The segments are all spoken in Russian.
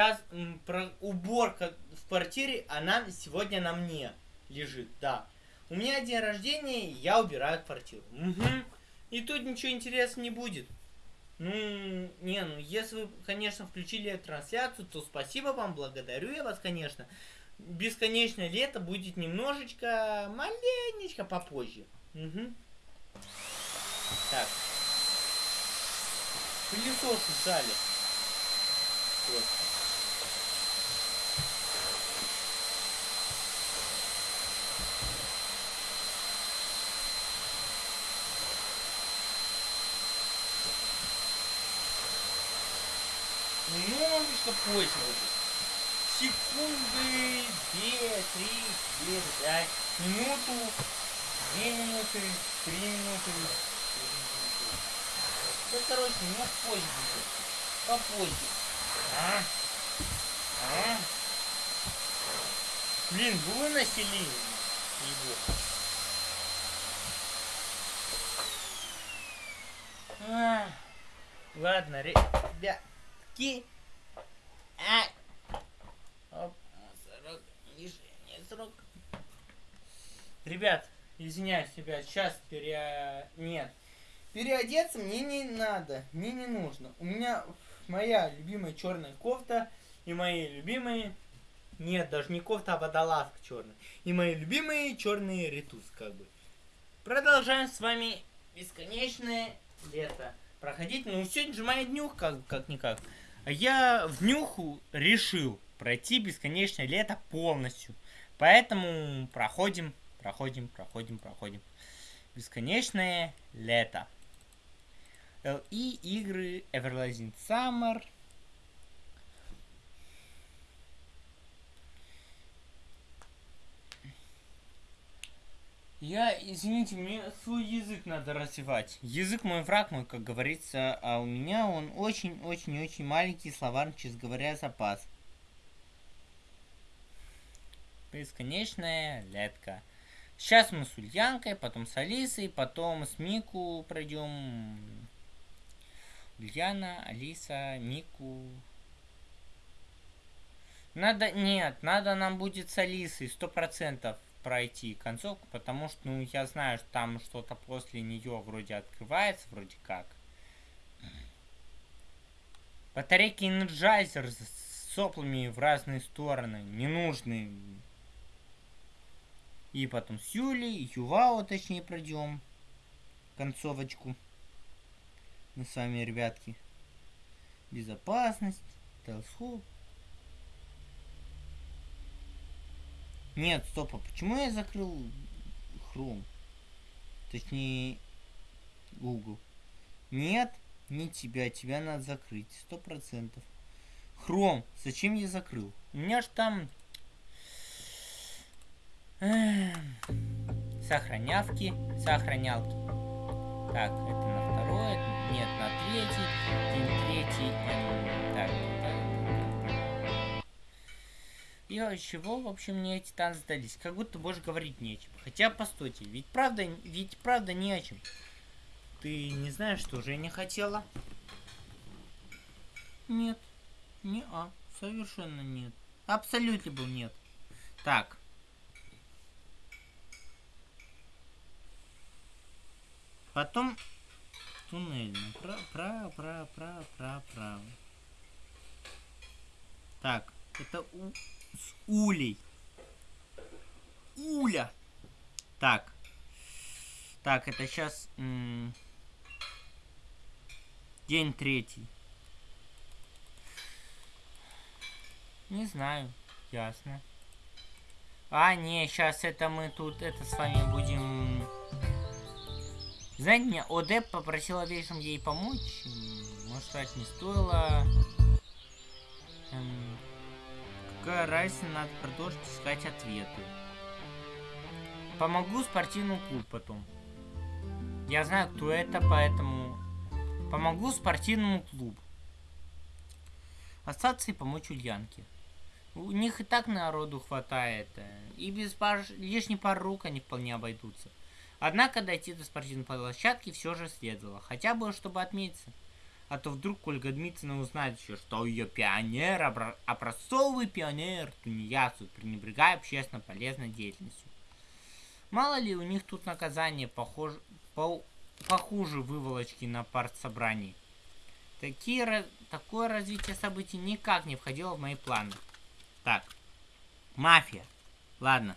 Сейчас про уборка в квартире, она сегодня на мне лежит, да. У меня день рождения, я убираю квартиру. Угу. И тут ничего интересного не будет. Ну, не, ну, если вы, конечно, включили трансляцию, то спасибо вам, благодарю я вас, конечно. Бесконечное лето будет немножечко, маленечко попозже. Угу. Так. Пылесос в зале. Вот. Немножечко позже будет. Секунды, две, три, четыре, пять, минуту, две минуты, три минуты. Да, короче, минут позже будет. Попозже. А? А? Блин, выносили его. А, ладно, ребятки. Ребят, извиняюсь, ребят, сейчас пере... Нет. Переодеться мне не надо, мне не нужно. У меня моя любимая черная кофта и мои любимые... Нет, даже не кофта, а водолазка черная. И мои любимые черные ритус, как бы. Продолжаем с вами бесконечное лето проходить. Ну, сегодня же моя днюх, как, как-никак. Я в нюху решил пройти бесконечное лето полностью. Поэтому проходим, проходим, проходим, проходим. Бесконечное лето. LE игры Everlasting Summer. Я, извините, мне свой язык надо развивать. Язык мой враг мой, как говорится, а у меня он очень-очень-очень маленький словарный, честно говоря, запас. Бесконечная летка. Сейчас мы с Ульянкой, потом с Алисой, потом с Мику пройдем. Ульяна, Алиса, Мику. Надо, нет, надо нам будет с Алисой, сто процентов пройти концовку, потому что, ну, я знаю, что там что-то после нее вроде открывается, вроде как. Батарейки Energizer с соплами в разные стороны, ненужные. И потом с Юлей, Ювао, точнее, пройдем концовочку. Мы с вами, ребятки. Безопасность, телескоп. Нет, стоп, а почему я закрыл Chrome? Точнее, Google. Нет, не тебя, тебя надо закрыть, сто процентов. Chrome, зачем я закрыл? У меня ж там... Сохранявки, сохранялки. Так, это на второе, нет, на третий, день третий, эм, так, и чего, в общем, мне эти танцы сдались? Как будто больше говорить не о чем. Хотя, постойте, ведь правда, ведь правда не о чем. Ты не знаешь, что же я не хотела? Нет. Не а. Совершенно нет. Абсолютно был нет. Так. Потом туннельно. Право, право, право, право, право, право. Так, это у с улей. Уля. Так. Так, это сейчас... День третий. Не знаю. Ясно. А, не, сейчас это мы тут, это с вами будем... Знаете, меня ОД попросила вечером ей помочь. Может, сказать, не стоило. Эм, Какая разница, надо продолжить искать ответы. Помогу спортивному клубу потом. Я знаю, кто это, поэтому... Помогу спортивному клубу. Остаться и помочь Ульянке. У них и так народу хватает. Э, и без пар... лишней пары рук они вполне обойдутся. Однако дойти до спортивной площадки все же следовало. Хотя бы, чтобы отметиться. А то вдруг Ольга Дмитриевна узнает еще, что ее пионер, образцовый пионер тунеядцев, пренебрегая общественно полезной деятельностью. Мало ли у них тут наказание похоже, по, похуже выволочки на партсобрании. Такие, такое развитие событий никак не входило в мои планы. Так, мафия. Ладно.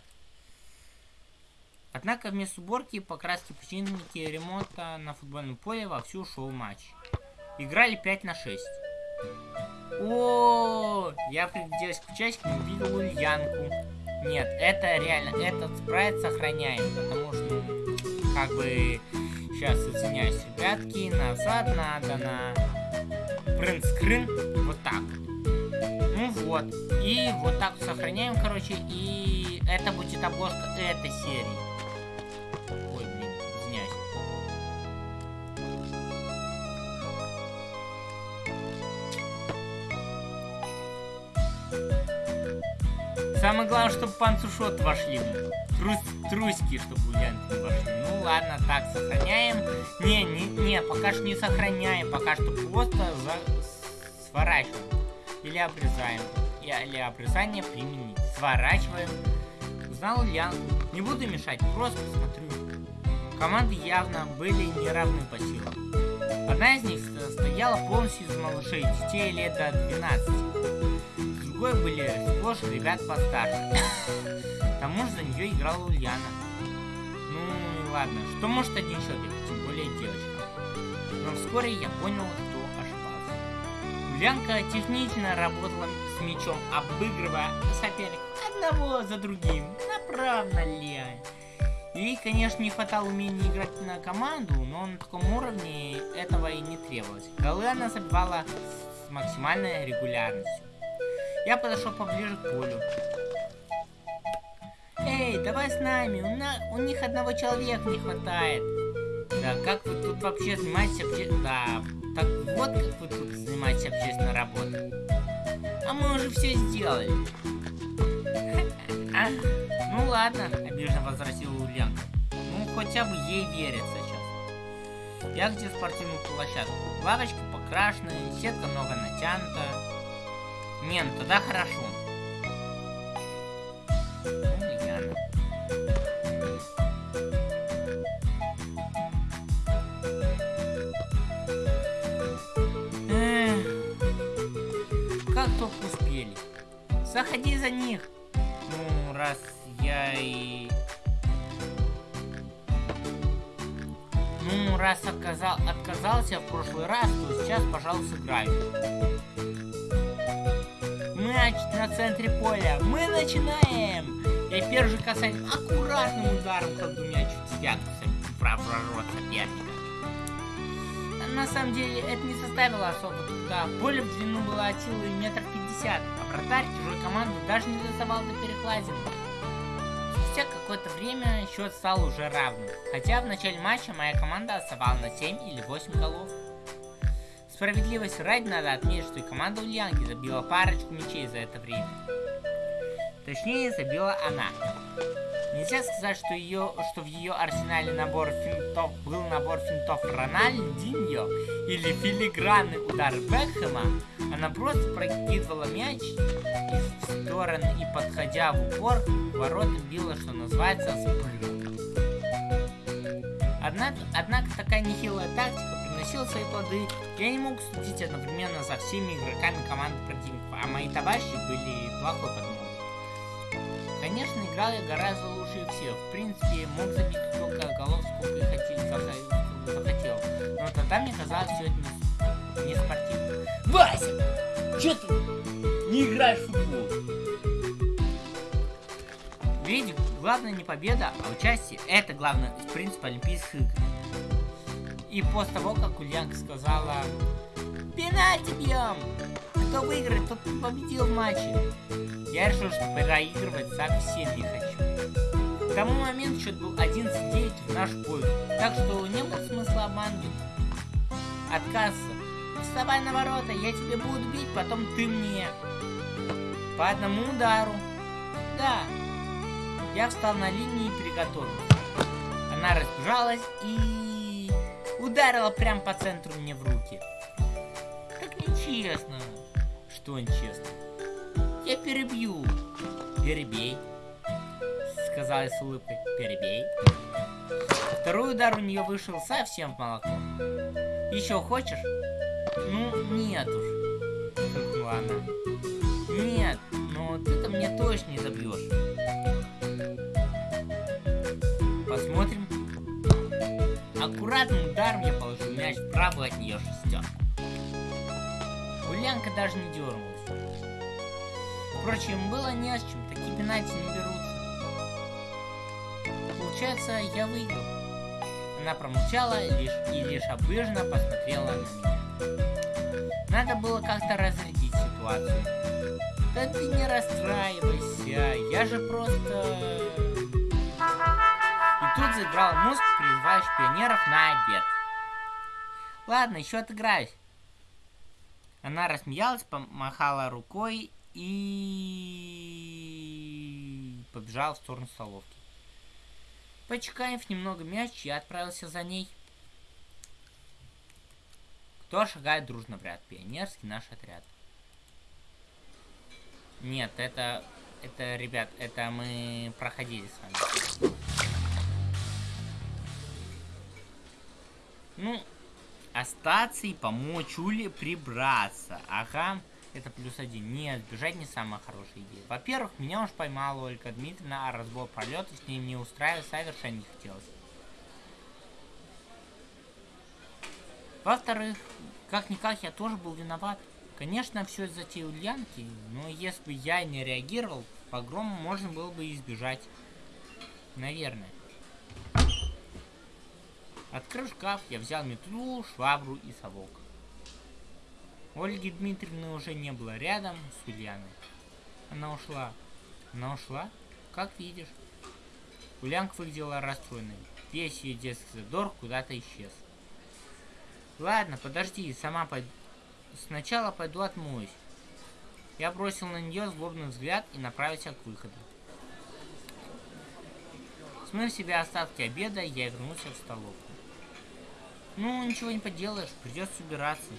Однако вместо уборки, покраски, починки ремонта на футбольном поле вовсю шел матч. Играли 5 на 6. О, я пригляделась к часикам и увидел Ульянку. Нет, это реально, этот спрайт сохраняем, потому что, как бы, сейчас извиняюсь, ребятки, назад надо на принтскрин, вот так. Ну вот, и вот так сохраняем, короче, и это будет обложка этой серии. Самое главное, чтобы панцушот вошли. Трус, трусики, чтобы ульянки вошли. Ну ладно, так, сохраняем. Не, не, не, пока что не сохраняем. Пока что просто за... сворачиваем. Или обрезаем. Или обрезание применить. Сворачиваем. Узнал Ульян. Не буду мешать, просто смотрю. Команды явно были не равны по силам. Одна из них стояла полностью из малышей, детей лет до 12 другой были сплошь ребят постарше. К тому же за нее играла Ульяна. Ну, ладно, что может один человек, тем более девочка. Но вскоре я понял, кто ошибался. Ульянка технично работала с мячом, обыгрывая соперника одного за другим. Направо ли? Ей, конечно, не хватало умения играть на команду, но на таком уровне этого и не требовалось. Голы она забивала с максимальной регулярностью. Я подошел поближе к полю. Эй, давай с нами, у, на... у них одного человека не хватает. Да, как вы тут вообще занимаетесь обще... Да, так вот как вы тут занимаетесь общественной работой. А мы уже все сделали. Ну ладно, обиженно возразила Ульянка. Ну, хотя бы ей верят сейчас. Я где спортивную площадку. Лавочка покрашенная, сетка много натянута. Не, ну тогда хорошо. Эх, как только успели. Заходи за них. Ну, раз я и... Ну, раз отказал, отказался в прошлый раз, то сейчас, пожалуйста, сыграю мяч на центре поля. Мы начинаем! И первый касание аккуратным ударом кладу мяч в девятку проворот соперника. На самом деле это не составило особо труда. Поле в длину было от силы метров пятьдесят, а вратарь чужой команды даже не доставал до перекладины. Спустя какое-то время счет стал уже равным, хотя в начале матча моя команда отставала на 7 или 8 голов. Справедливости ради надо отметить, что и команда Ульянки забила парочку мячей за это время. Точнее, забила она. Нельзя сказать, что, ее, что в ее арсенале набор финтов был набор финтов Рональдиньо или филигранный удар Бекхэма. Она просто прокидывала мяч из стороны и, подходя в упор, ворота била, что называется, с Однако, однако такая нехилая тактика приносила свои плоды. Я не мог судить одновременно за всеми игроками команды противника, а мои товарищи были плохой подмогой. Конечно, играл я гораздо лучше всех. В принципе, мог забить столько голов, сколько и хотел, захотел. Но тогда мне казалось все это не, спортивно. Вася! Че ты не играешь в футбол? Ведь главное не победа, а участие. Это главное принцип Олимпийских игр. И после того, как Ульянка сказала «Пенальти бьем!» Кто выиграет, тот победил в матче. Я решил, что проигрывать совсем не хочу. К тому моменту счет был 11-9 в наш пользу, так что не было смысла обманывать. Отказываться. Вставай на ворота, я тебе буду бить, потом ты мне. По одному удару. Да. Я встал на линии и приготовился. Она разбежалась и ударила прям по центру мне в руки. Честно. Что нечестно? Я перебью. Перебей. Сказала с улыбкой. Перебей. Второй удар у нее вышел совсем в молоко. Еще хочешь? Ну, нет уж. Она. Нет, но ты-то мне точно не забьешь. Аккуратным ударом я положил мяч в правую от нее шестерку. Ульянка даже не дернулась. Впрочем, было не с чем, такие пенальти не берутся. Получается, я выиграл. Она промолчала лишь и лишь обыженно посмотрела на меня. Надо было как-то разрядить ситуацию. Да ты не расстраивайся, я же просто... Тут заиграл музыку, призывающий пионеров на обед. Ладно, еще отыграюсь. Она рассмеялась, помахала рукой и побежала в сторону столовки. Почекаев немного мяч, я отправился за ней. Кто шагает дружно в ряд? Пионерский наш отряд. Нет, это... Это, ребят, это мы проходили с вами. Ну, остаться и помочь Уле прибраться. Ага, это плюс один. Нет, бежать не самая хорошая идея. Во-первых, меня уж поймала Ольга Дмитриевна, а разбор пролета с ней не устраивать совершенно не хотелось. Во-вторых, как-никак я тоже был виноват. Конечно, все из-за те Ульянки, но если бы я не реагировал, погрома можно было бы избежать. Наверное. Открыв шкаф, я взял метлу, швабру и совок. Ольги Дмитриевны уже не было рядом с Ульяной. Она ушла. Она ушла? Как видишь. Ульянка выглядела расстроенной. Весь ее детский задор куда-то исчез. Ладно, подожди, сама пойду. Сначала пойду отмоюсь. Я бросил на нее злобный взгляд и направился к выходу. Смыв себе остатки обеда, я вернулся в столовку. Ну, ничего не поделаешь, придется убираться.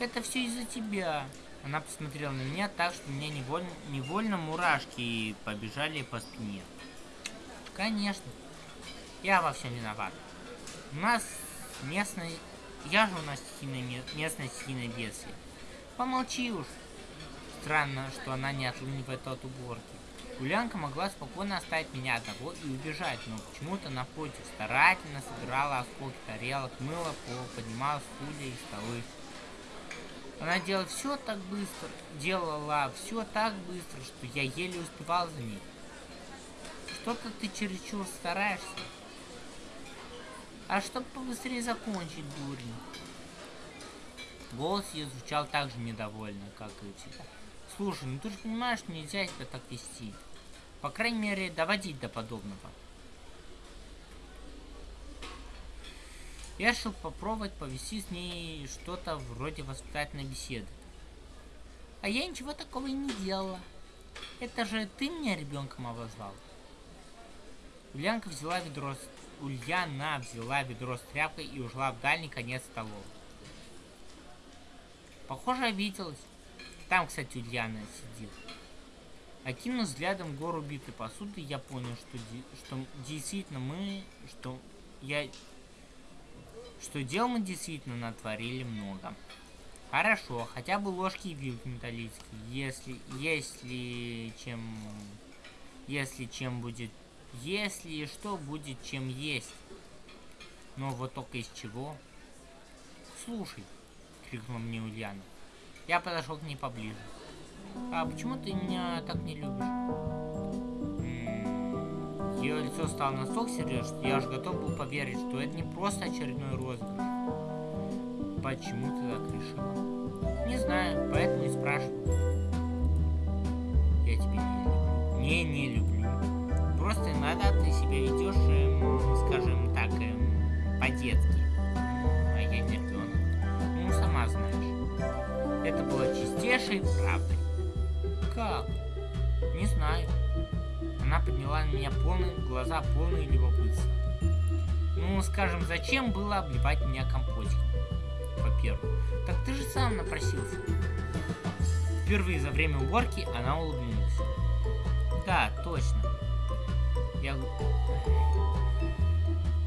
Это все из-за тебя. Она посмотрела на меня так, что мне невольно, невольно мурашки побежали по спине. Конечно. Я во всем виноват. У нас местный... Я же у нас стихийная, местная стихийная бедствие. Помолчи уж. Странно, что она не отлынивает от уборки. Гулянка могла спокойно оставить меня одного и убежать, но почему-то напротив старательно собирала осколки тарелок, мыла пол, поднимала стулья и столы. Она делала все так быстро, делала все так быстро, что я еле успевал за ней. Что-то ты чересчур стараешься. А чтобы побыстрее закончить, дурень. Голос ее звучал так же недовольно, как и всегда. Слушай, ну ты же понимаешь, нельзя себя так вести. По крайней мере, доводить до подобного. Я решил попробовать повести с ней что-то вроде воспитательной беседы. А я ничего такого и не делала. Это же ты меня ребенком обозвал. Ульянка взяла ведро с... Ульяна взяла ведро с тряпкой и ушла в дальний конец столовой. Похоже, обиделась. Там, кстати, Ульяна сидит. Окинув взглядом гору битой посуды, я понял, что, что действительно мы, что я что дел мы действительно натворили много. Хорошо, хотя бы ложки и вилки металлические. Если, если чем, если чем будет, если что будет чем есть. Но вот только из чего? Слушай, крикнула мне Ульяна. Я подошел к ней поближе. А почему ты меня так не любишь? Ее лицо стало настолько серьезно, что я уже готов был поверить, что это не просто очередной розыгрыш. Почему ты так решила? Не знаю, поэтому и спрашиваю. Я тебя не люблю. Не, не люблю. Просто иногда ты себя ведешь, эм, скажем так, эм, по-детски. А я не ребенок. Ну, сама знаешь. Это было чистейшей правдой. Как? Не знаю. Она подняла на меня полные глаза, полные любопытства. Ну, скажем, зачем было обливать меня компотиком? первую. Так ты же сам напросился. Впервые за время уборки она улыбнулась. Да, точно. Я...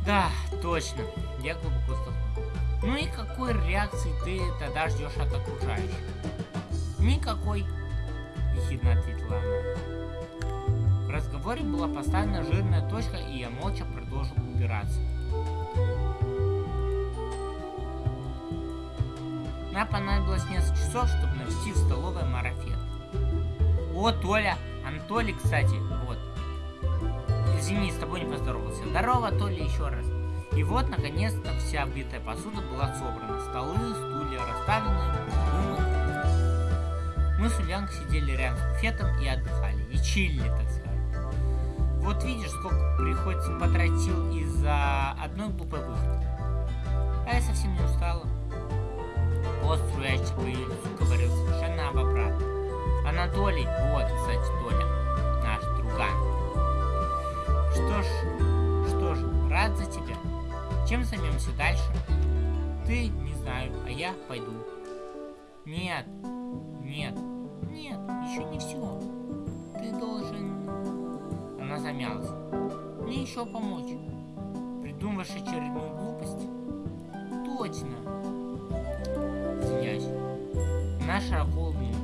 Да, точно. Я глубоко вздохнул. Ну и какой реакции ты тогда ждешь от окружающих? Никакой, ехидно ответила она. В разговоре была поставлена жирная точка, и я молча продолжил убираться. Нам понадобилось несколько часов, чтобы навести в столовой марафет. О, Толя! Анатолий, кстати, вот. Извини, с тобой не поздоровался. Здорово, Толя, еще раз. И вот, наконец-то, вся битая посуда была собрана. Столы, стулья расставлены, Мы с Ульянкой сидели рядом с буфетом и отдыхали. И чилили, так сказать. Вот видишь, сколько приходится потратить сил из-за одной глупой выходки. А я совсем не устала. Пост струящий по ее лицу говорил совершенно об обратном. Анатолий, вот, кстати, Толя, наш друган. Что ж, что ж, рад за тебя. Чем займемся дальше? Ты, не знаю, а я пойду. Нет, нет, нет, еще не все. Ты должен... Она замялась. Мне еще помочь. Придумываешь очередную глупость? Точно. Извиняюсь. Она широко улыбнулась.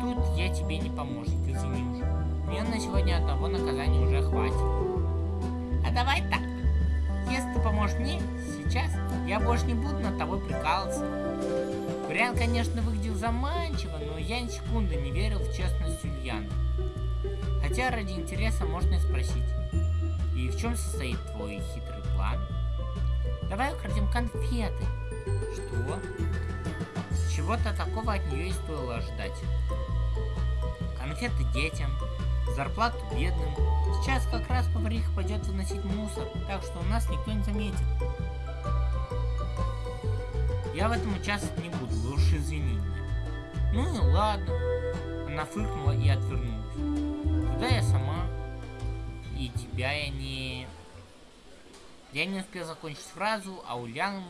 Тут я тебе не помощник, извини уже. Мне на сегодня одного наказания уже хватит. А давай так. Если ты поможешь мне сейчас, я больше не буду над тобой прикалываться. Вариант, конечно, выглядел заманчиво, но я ни секунды не верил в честность Ульяны. Хотя ради интереса можно и спросить. И в чем состоит твой хитрый план? Давай украдем конфеты. Что? Чего-то такого от нее и стоило ожидать. Конфеты детям, зарплату бедным. Сейчас как раз повариха пойдет выносить мусор, так что у нас никто не заметит. Я в этом участвовать не буду, вы уж извини. Ну и ладно. Она фыркнула и отвернулась. Тогда я сама. И тебя я не... Я не успел закончить фразу, а Ульяна,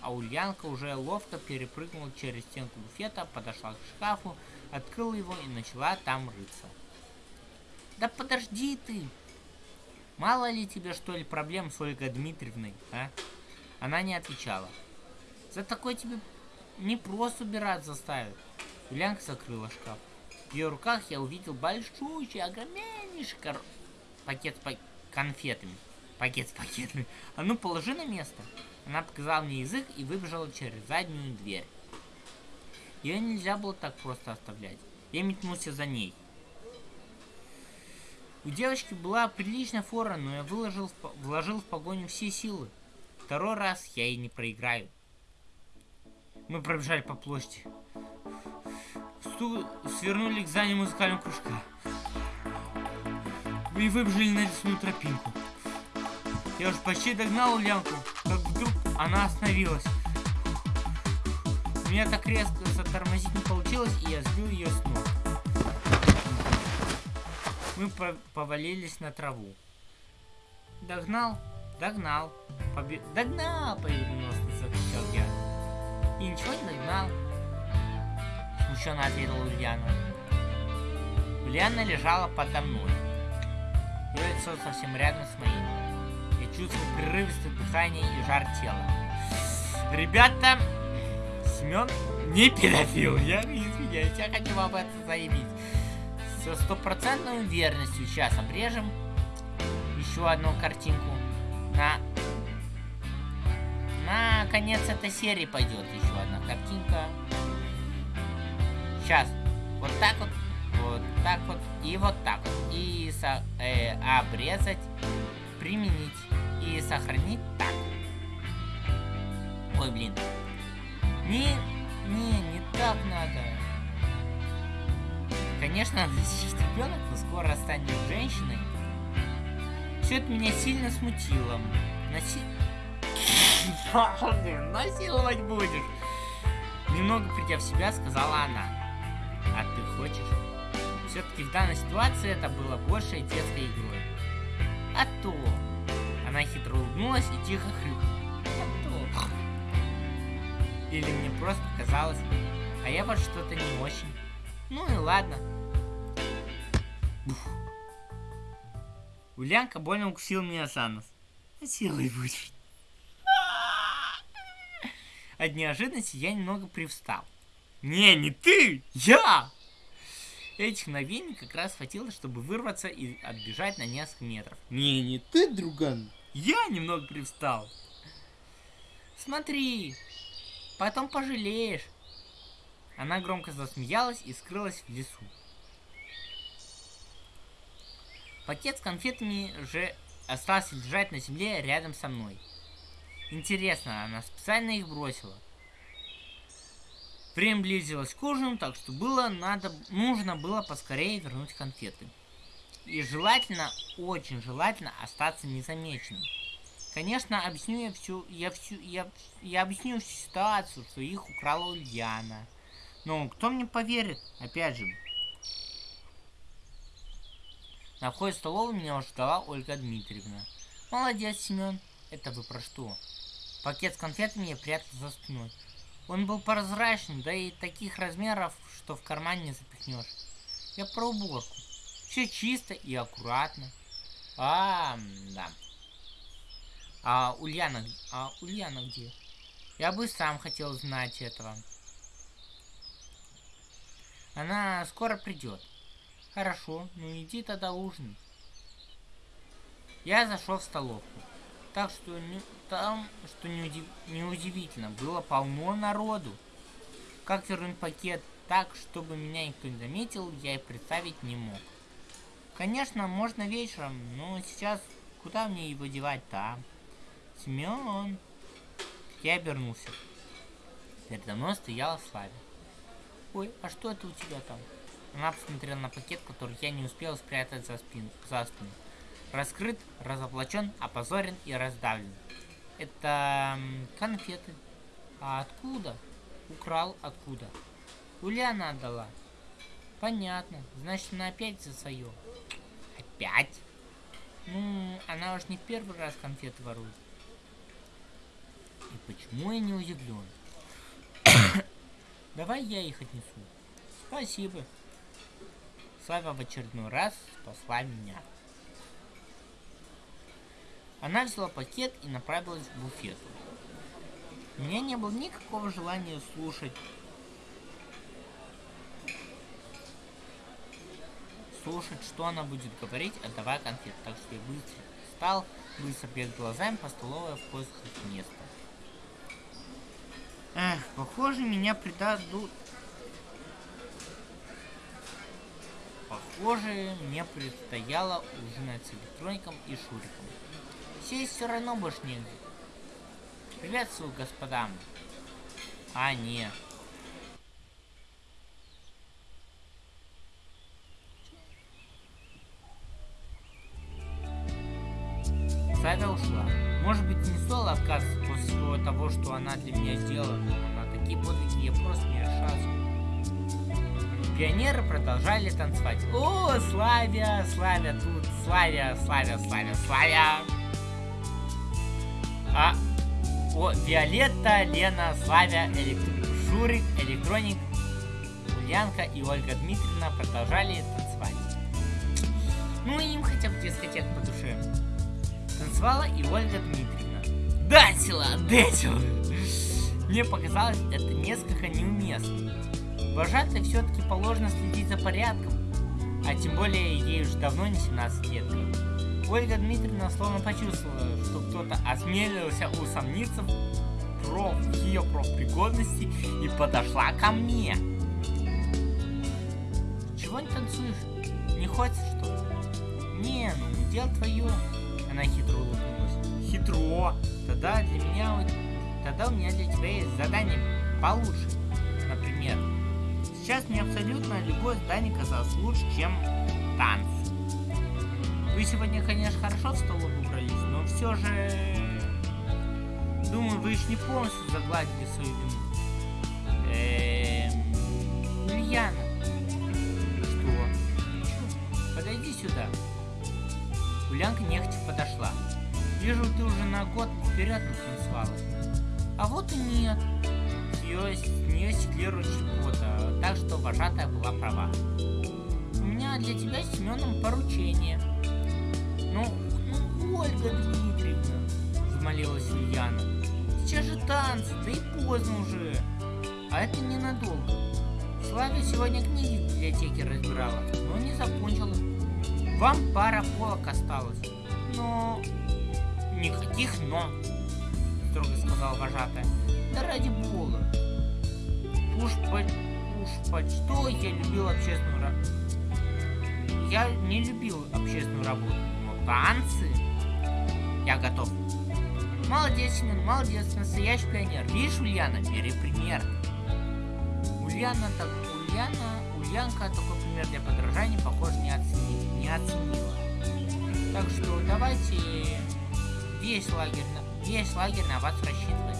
а Ульянка уже ловко перепрыгнула через стенку буфета, подошла к шкафу, открыла его и начала там рыться. Да подожди ты! Мало ли тебе, что ли, проблем с Ольгой Дмитриевной, а? Она не отвечала. За такой тебе не просто убирать заставят. Ульянка закрыла шкаф. В ее руках я увидел большущий, огромнейший кор... пакет с пак... конфетами. Пакет с пакетами. А ну положи на место. Она показала мне язык и выбежала через заднюю дверь. Ее нельзя было так просто оставлять. Я метнулся за ней. У девочки была приличная фора, но я выложил, вложил в погоню все силы. Второй раз я ей не проиграю. Мы пробежали по площади. Сту... Свернули к зданию музыкального кружка. И выбежали на лесную тропинку. Я уже почти догнал Ульянку, как вдруг она остановилась. У меня так резко затормозить не получилось, и я сбил ее с ног. Мы по повалились на траву. Догнал? Догнал. Побе... Догнал! И ничего не догнал. Смущенно ответила Ульяна. Ульяна лежала подо мной. Ее лицо совсем рядом с моим. Я чувствовал прерывистое дыхание и жар тела. Ребята, Семен не педофил. Я извиняюсь, я хочу вам это заявить. Со стопроцентной уверенностью сейчас обрежем еще одну картинку. На конец этой серии пойдет еще одна картинка. Сейчас. Вот так вот. Вот так вот. И вот так вот. И со, э, обрезать. Применить. И сохранить так. Ой, блин. Не, не, не так надо. Конечно, она сейчас ребенок, но скоро станет женщиной. Все это меня сильно смутило. Наси... Насиловать будешь. Немного придя в себя, сказала она. А ты хочешь? Все-таки в данной ситуации это было большей детской игрой. А то... Она хитро улыбнулась и тихо хрюкнула. А то... Или мне просто казалось. А я вот что-то не очень. Ну и ладно. Уф. Ульянка больно укусил меня за нос. Силой будет. От неожиданности я немного привстал. Не, не ты! Я! Этих мгновений как раз хватило, чтобы вырваться и отбежать на несколько метров. Не, не ты, друган. Я немного привстал. Смотри, потом пожалеешь. Она громко засмеялась и скрылась в лесу. Пакет с конфетами же остался лежать на земле рядом со мной. Интересно, она специально их бросила. Время близилось к ужину, так что было надо, нужно было поскорее вернуть конфеты. И желательно, очень желательно остаться незамеченным. Конечно, объясню я всю, я всю, я, я объясню всю ситуацию, что их украла Ульяна. Но кто мне поверит? Опять же. На входе в столовую меня уже ждала Ольга Дмитриевна. Молодец, Семен. Это вы про что? Пакет с конфетами я прятал за спиной. Он был прозрачный, да и таких размеров, что в карман не запихнешь. Я про уборку. Все чисто и аккуратно. А, да. А Ульяна, а Ульяна где? Я бы сам хотел знать этого. Она скоро придет. Хорошо, ну иди тогда ужинать. Я зашел в столовку. Так что не, там, что неудив... неудивительно, было полно народу. Как вернуть пакет так, чтобы меня никто не заметил, я и представить не мог. Конечно, можно вечером, но сейчас куда мне его девать-то, а? Семен. Я обернулся. Передо мной стояла Славя. Ой, а что это у тебя там? Она посмотрела на пакет, который я не успел спрятать за спину. За спину. Раскрыт, разоблачен, опозорен и раздавлен. Это конфеты. А откуда? Украл откуда? Ульяна отдала. Понятно. Значит, она опять за свое. Опять? Ну, она уж не первый раз конфеты ворует. И почему я не удивлен? Давай я их отнесу. Спасибо. Слава в очередной раз спасла меня. Она взяла пакет и направилась к буфету. У меня не было никакого желания слушать слушать, что она будет говорить, отдавая конфет. Так что я быстро встал, быстро бег глазами по столовой в поисках места. Эх, похоже, меня предадут... Похоже, мне предстояло ужинать с электроником и Шуриком. Сесть все равно больше негде. Приветствую, господам. А, нет. Савя ушла. Может быть, не стоило отказываться после всего того, что она для меня сделала, но на такие подвиги я просто не решался. Пионеры продолжали танцевать. О, Славя, Славя тут, Славя, Славя, Славя, Славя. О, Виолетта, Лена, Славя, Электр... Шурик, Электроник, Ульянка и Ольга Дмитриевна продолжали танцевать. Ну, им хотя бы дискотек по душе. Танцевала и Ольга Дмитриевна. Датила, датила! Мне показалось это несколько неуместно. Вожатой все-таки положено следить за порядком, а тем более ей уже давно не 17 лет. Ольга Дмитриевна словно почувствовала, что кто-то осмелился усомниться про ее профпригодности и подошла ко мне. Чего не танцуешь? Не хочешь что ли? Не, ну дело твое. Она хитро улыбнулась. Хитро? Тогда для меня, тогда у меня для тебя есть задание получше. Например, сейчас мне абсолютно любое здание казалось лучше, чем танцы. Вы сегодня, конечно, хорошо в столовую убрались, но все же... Думаю, вы еще не полностью загладили свою вину. Эм... Ульяна. Что? Подойди сюда. Ульянка нехотя подошла. Вижу, ты уже на год вперед натанцевалась. А вот и нет. нее, с нее стеклирует чего-то, так что вожатая была права. У меня для тебя с Семеном поручение. Ну, ну, Ольга Дмитриевна, взмолилась Ульяна. Сейчас же танцы, да и поздно уже. А это ненадолго. Славя сегодня книги в библиотеке разбирала, но не закончила. Вам пара полок осталось. Но... Никаких «но», строго сказал вожатая. Да ради бога. Уж по... Уж по что я любил общественную работу. Я не любил общественную работу, танцы я готов. Молодец, Семен, молодец, настоящий пионер. Видишь, Ульяна, бери пример. Ульяна так, Ульяна, Ульянка такой пример для подражания, похоже, не оценила. Не оценила. Так что давайте весь лагерь, весь лагерь на вас рассчитывает.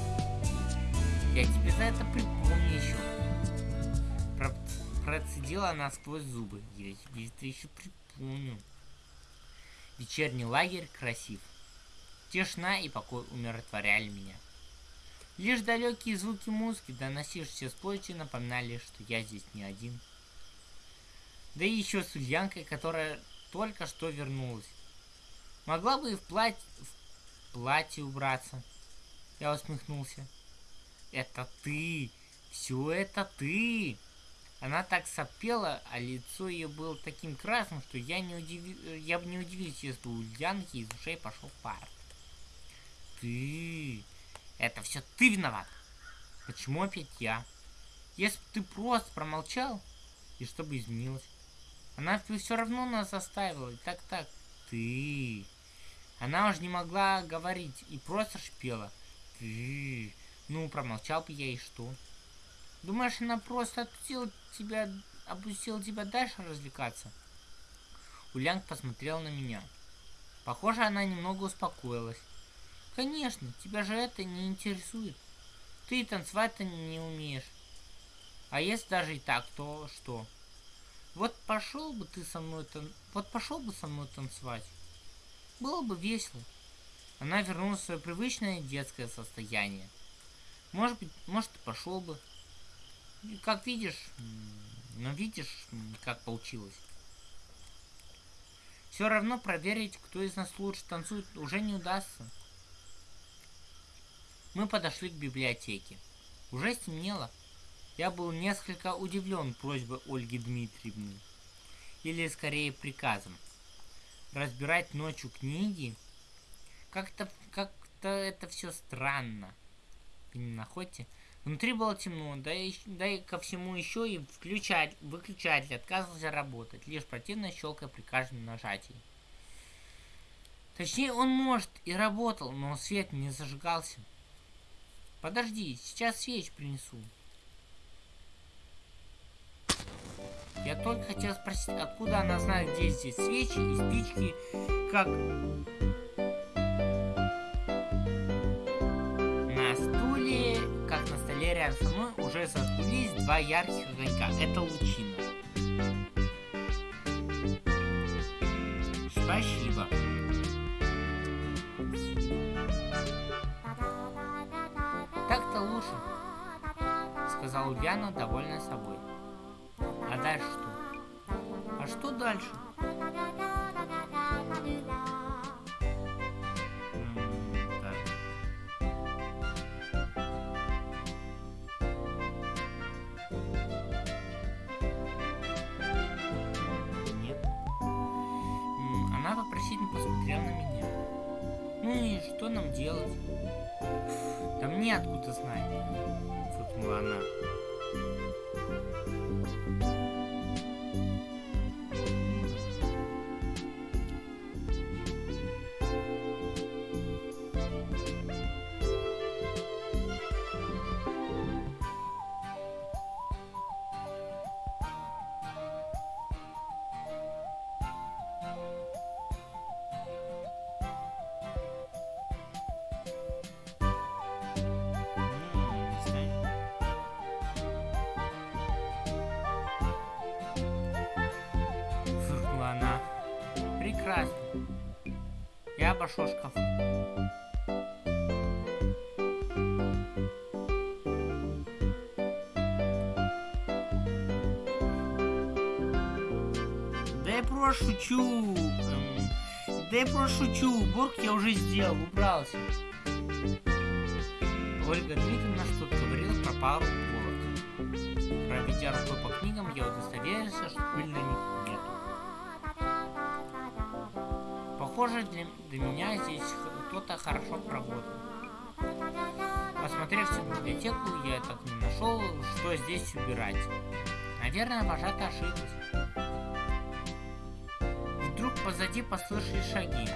Я тебе за это припомню еще. Про процедила она сквозь зубы. Я тебе это еще припомню. Вечерний лагерь красив. Тишина и покой умиротворяли меня. Лишь далекие звуки музыки, доносившиеся с площади, напоминали, что я здесь не один. Да и еще с Ульянкой, которая только что вернулась. Могла бы и в платье, в платье убраться. Я усмехнулся. Это ты! Все это ты! Она так сопела, а лицо ее было таким красным, что я, не удиви... я бы не удивился, если у Ульянки из ушей пошел пар. Ты... Это все ты виноват. Почему опять я? Если бы ты просто промолчал, и что бы изменилось? Она все равно нас заставила. Так-так, ты... Она уже не могла говорить и просто шпела. Ты... Ну, промолчал бы я и что? Думаешь, она просто отпустила тебя, опустила тебя дальше развлекаться? Улянг посмотрел на меня. Похоже, она немного успокоилась. Конечно, тебя же это не интересует. Ты танцевать-то не умеешь. А если даже и так, то что? Вот пошел бы ты со мной тан... Вот пошел бы со мной танцевать. Было бы весело. Она вернулась в свое привычное детское состояние. Может быть, может пошел бы. Как видишь, но видишь, как получилось. Все равно проверить, кто из нас лучше танцует, уже не удастся. Мы подошли к библиотеке. Уже стемнело. Я был несколько удивлен просьбой Ольги Дмитриевны. Или скорее приказом. Разбирать ночью книги? Как-то как-то это все странно. Вы не находите? Внутри было темно, да и, да и ко всему еще и включать, выключатель отказывался работать, лишь противно щелкая при каждом нажатии. Точнее, он может и работал, но свет не зажигался. Подожди, сейчас свеч принесу. Я только хотел спросить, откуда она знает, где здесь свечи и спички, как... уже зажглись два ярких огонька. Это лучина. Спасибо. сказала Ульяна, довольная собой. А дальше что? А что дальше? Что нам делать? Да мне знать? Фыркнула она. прекрасно. Я обошел шкаф. Да я просто шучу. Да я просто шучу. Уборку я уже сделал, убрался. Ольга Дмитриевна что-то говорила про пару уборок. Проведя рукой по книгам, я удостоверился, что пыль на них Похоже, для, для меня здесь кто-то хорошо поработал. Посмотрев всю библиотеку, я так не нашел, что здесь убирать. Наверное, вожатая ошиблась. Вдруг позади послышались шаги.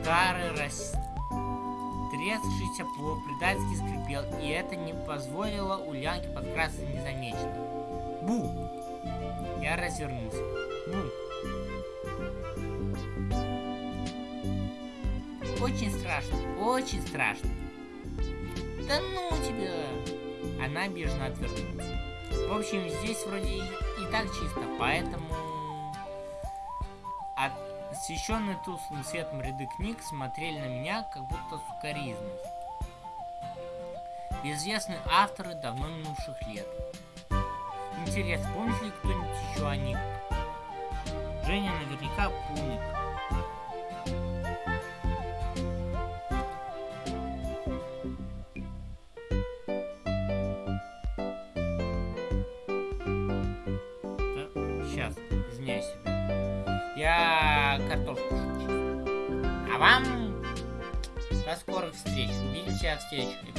Старый растрескавшийся плов предательски скрипел, и это не позволило Ульянке подкрасться незамеченной. Бу! Я развернулся. Бу! Очень страшно, очень страшно. Да ну тебя! Она бежно отвернулась. В общем, здесь вроде и, и так чисто, поэтому... Освещенные тусклым светом ряды книг смотрели на меня, как будто сукоризной. Безвестные авторы давно минувших лет. Интересно, помнит ли кто-нибудь еще о них? Женя наверняка помнит. А